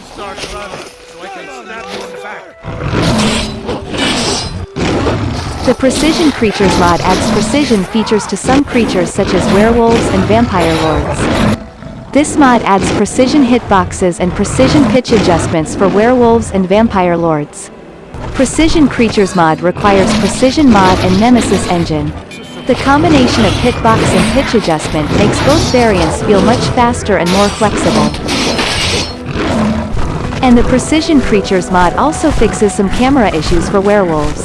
so I can you in the back. The Precision Creatures mod adds precision features to some creatures such as werewolves and vampire lords. This mod adds precision hitboxes and precision pitch adjustments for werewolves and vampire lords. Precision Creatures mod requires Precision mod and Nemesis engine. The combination of hitbox and pitch adjustment makes both variants feel much faster and more flexible. And the Precision Creatures mod also fixes some camera issues for werewolves.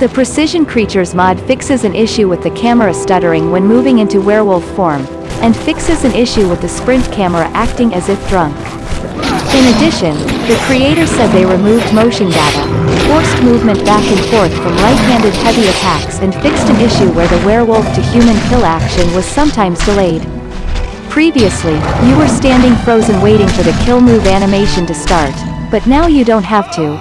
The Precision Creatures mod fixes an issue with the camera stuttering when moving into werewolf form, and fixes an issue with the sprint camera acting as if drunk. In addition, the creator said they removed motion data, forced movement back and forth from right-handed heavy attacks and fixed an issue where the werewolf to human kill action was sometimes delayed. Previously, you were standing frozen waiting for the kill move animation to start, but now you don't have to.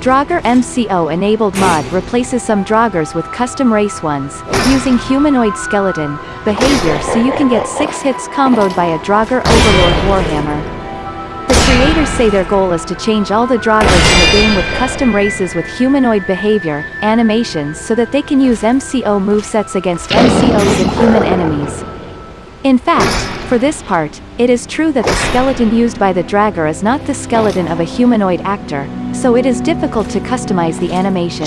Draugr MCO enabled mod replaces some Draugrs with custom race ones, using humanoid skeleton, behavior so you can get 6 hits comboed by a Draugr Overlord Warhammer. Creators say their goal is to change all the Draugrs in the game with custom races with humanoid behavior, animations so that they can use MCO movesets against MCOs and human enemies. In fact, for this part, it is true that the skeleton used by the Draugr is not the skeleton of a humanoid actor, so it is difficult to customize the animation.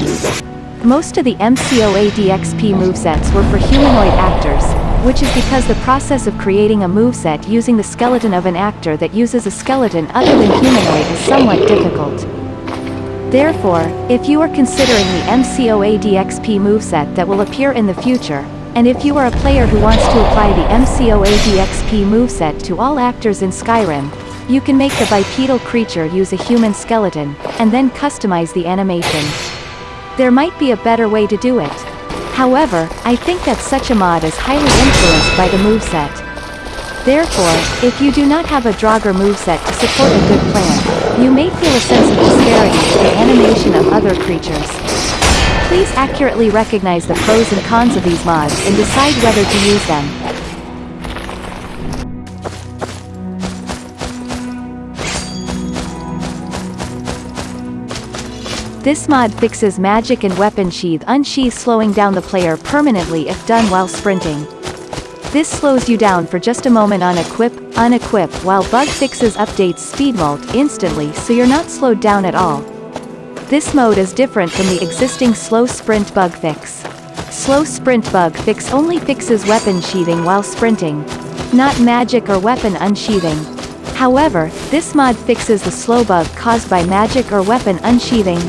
Most of the MCO ADXP movesets were for humanoid actors, which is because the process of creating a moveset using the skeleton of an actor that uses a skeleton other than humanoid is somewhat difficult. Therefore, if you are considering the MCOADXP moveset that will appear in the future, and if you are a player who wants to apply the MCOADXP moveset to all actors in Skyrim, you can make the bipedal creature use a human skeleton, and then customize the animation. There might be a better way to do it. However, I think that such a mod is highly influenced by the moveset. Therefore, if you do not have a Draugr moveset to support a good plan, you may feel a sense of disparity to the animation of other creatures. Please accurately recognize the pros and cons of these mods and decide whether to use them. This mod fixes magic and weapon sheath unsheath slowing down the player permanently if done while sprinting. This slows you down for just a moment on equip, unequip while bug fixes updates speed mult instantly so you're not slowed down at all, this mode is different from the existing slow sprint bug fix. Slow sprint bug fix only fixes weapon sheathing while sprinting. Not magic or weapon unsheathing. However, this mod fixes the slow bug caused by magic or weapon unsheathing.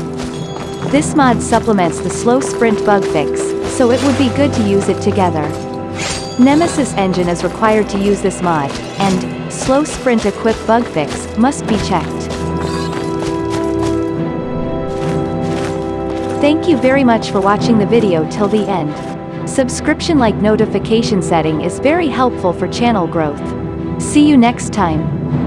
This mod supplements the slow sprint bug fix, so it would be good to use it together. Nemesis engine is required to use this mod, and, slow sprint equip bug fix, must be checked. Thank you very much for watching the video till the end. Subscription like notification setting is very helpful for channel growth. See you next time.